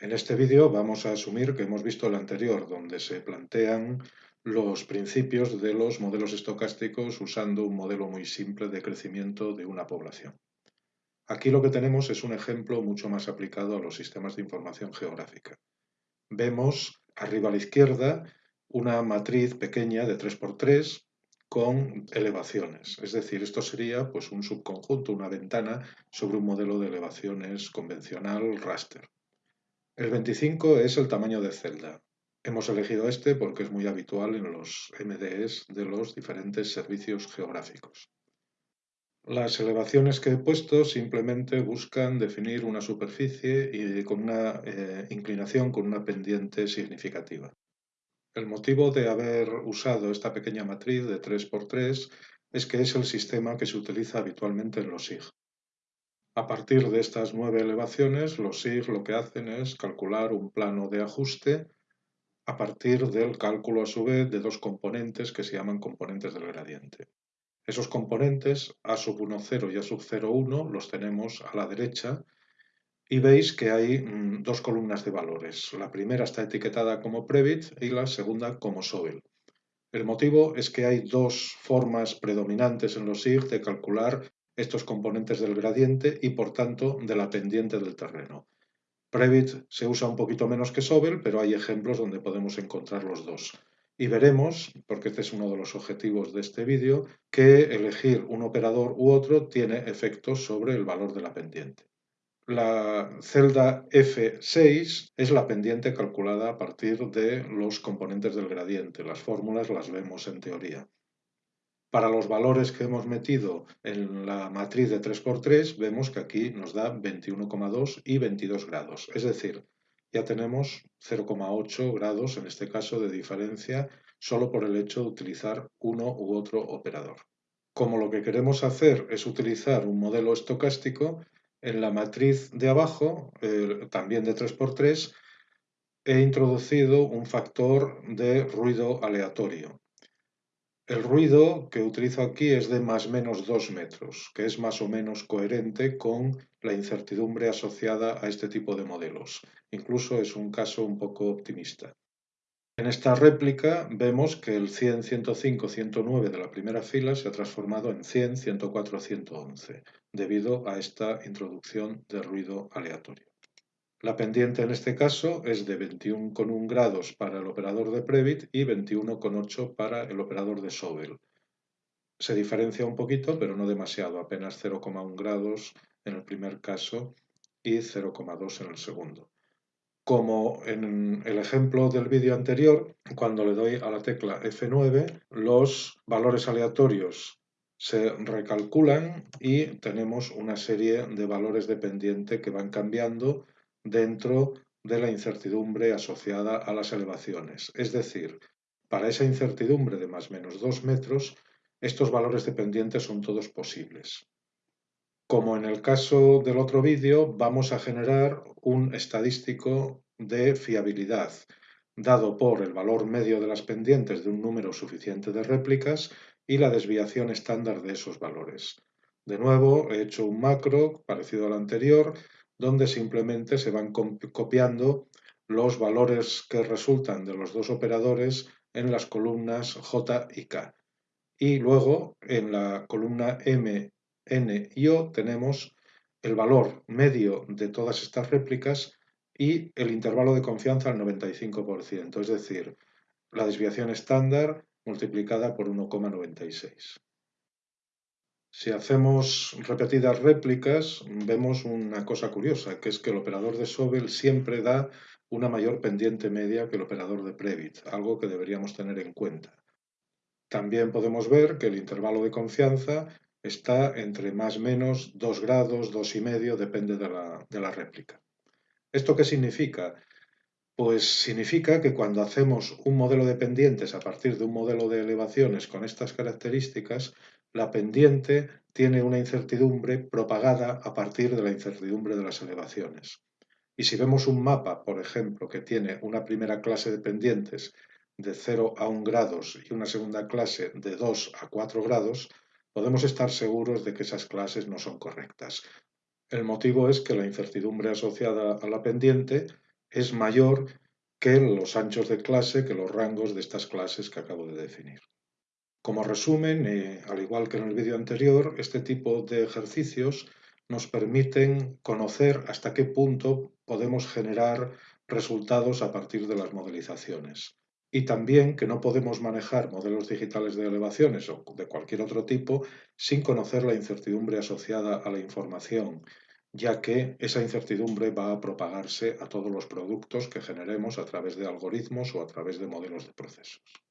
En este vídeo vamos a asumir que hemos visto el anterior, donde se plantean los principios de los modelos estocásticos usando un modelo muy simple de crecimiento de una población. Aquí lo que tenemos es un ejemplo mucho más aplicado a los sistemas de información geográfica. Vemos arriba a la izquierda una matriz pequeña de 3x3 con elevaciones. Es decir, esto sería pues, un subconjunto, una ventana sobre un modelo de elevaciones convencional raster. El 25 es el tamaño de celda. Hemos elegido este porque es muy habitual en los MDEs de los diferentes servicios geográficos. Las elevaciones que he puesto simplemente buscan definir una superficie y con una eh, inclinación con una pendiente significativa. El motivo de haber usado esta pequeña matriz de 3x3 es que es el sistema que se utiliza habitualmente en los SIG. A partir de estas nueve elevaciones, los SIG lo que hacen es calcular un plano de ajuste a partir del cálculo a su vez de dos componentes que se llaman componentes del gradiente. Esos componentes, A sub 1, 0 y A sub 0, 1, los tenemos a la derecha y veis que hay mm, dos columnas de valores. La primera está etiquetada como Previt y la segunda como Sobel. El motivo es que hay dos formas predominantes en los SIG de calcular estos componentes del gradiente y por tanto de la pendiente del terreno. Previt se usa un poquito menos que Sobel, pero hay ejemplos donde podemos encontrar los dos. Y veremos, porque este es uno de los objetivos de este vídeo, que elegir un operador u otro tiene efectos sobre el valor de la pendiente. La celda F6 es la pendiente calculada a partir de los componentes del gradiente. Las fórmulas las vemos en teoría. Para los valores que hemos metido en la matriz de 3x3, vemos que aquí nos da 21,2 y 22 grados. Es decir, ya tenemos 0,8 grados, en este caso, de diferencia solo por el hecho de utilizar uno u otro operador. Como lo que queremos hacer es utilizar un modelo estocástico, en la matriz de abajo, también de 3x3, he introducido un factor de ruido aleatorio. El ruido que utilizo aquí es de más o menos 2 metros, que es más o menos coherente con la incertidumbre asociada a este tipo de modelos. Incluso es un caso un poco optimista. En esta réplica vemos que el 100, 105, 109 de la primera fila se ha transformado en 100, 104, 111, debido a esta introducción de ruido aleatorio. La pendiente en este caso es de 21,1 grados para el operador de Previt y 21,8 para el operador de Sobel. Se diferencia un poquito, pero no demasiado, apenas 0,1 grados en el primer caso y 0,2 en el segundo. Como en el ejemplo del vídeo anterior, cuando le doy a la tecla F9, los valores aleatorios se recalculan y tenemos una serie de valores de pendiente que van cambiando dentro de la incertidumbre asociada a las elevaciones. Es decir, para esa incertidumbre de más menos 2 metros, estos valores de pendiente son todos posibles. Como en el caso del otro vídeo, vamos a generar un estadístico de fiabilidad, dado por el valor medio de las pendientes de un número suficiente de réplicas y la desviación estándar de esos valores. De nuevo, he hecho un macro parecido al anterior, donde simplemente se van copiando los valores que resultan de los dos operadores en las columnas J y K. Y luego en la columna M n y o tenemos el valor medio de todas estas réplicas y el intervalo de confianza al 95%, es decir, la desviación estándar multiplicada por 1,96. Si hacemos repetidas réplicas, vemos una cosa curiosa, que es que el operador de Sobel siempre da una mayor pendiente media que el operador de Previt, algo que deberíamos tener en cuenta. También podemos ver que el intervalo de confianza está entre más menos 2 grados, 2,5, depende de la, de la réplica. ¿Esto qué significa? Pues significa que cuando hacemos un modelo de pendientes a partir de un modelo de elevaciones con estas características, la pendiente tiene una incertidumbre propagada a partir de la incertidumbre de las elevaciones. Y si vemos un mapa, por ejemplo, que tiene una primera clase de pendientes de 0 a 1 grados y una segunda clase de 2 a 4 grados, podemos estar seguros de que esas clases no son correctas. El motivo es que la incertidumbre asociada a la pendiente es mayor que los anchos de clase, que los rangos de estas clases que acabo de definir. Como resumen, eh, al igual que en el vídeo anterior, este tipo de ejercicios nos permiten conocer hasta qué punto podemos generar resultados a partir de las modelizaciones. Y también que no podemos manejar modelos digitales de elevaciones o de cualquier otro tipo sin conocer la incertidumbre asociada a la información, ya que esa incertidumbre va a propagarse a todos los productos que generemos a través de algoritmos o a través de modelos de procesos.